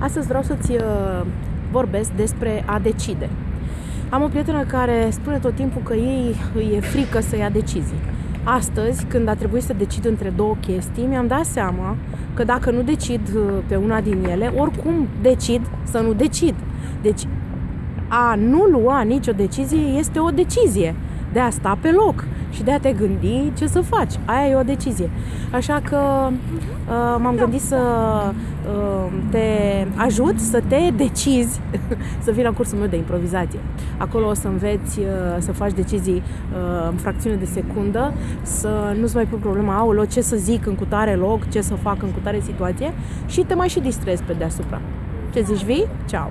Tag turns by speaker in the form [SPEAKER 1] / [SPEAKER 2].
[SPEAKER 1] Astăzi vreau să-ți uh, vorbesc despre a decide. Am o prietenă care spune tot timpul că ei îi e frică să ia decizii. Astăzi, când a trebuit să decid între două chestii, mi-am dat seama că dacă nu decid uh, pe una din ele, oricum decid să nu decid. Deci, a nu lua nicio decizie este o decizie de a sta pe loc și de a te gândi ce să faci. Aia e o decizie. Așa că uh, m-am gândit să uh, te ajut să te decizi să vii la cursul meu de improvizație. Acolo o să înveți uh, să faci decizii uh, în fracțiune de secundă, să nu-ți mai pui problema, aolo, ce să zic în cutare loc, ce să fac în cutare situație și te mai și distrezi pe deasupra. Ce zici, vii? Ceau!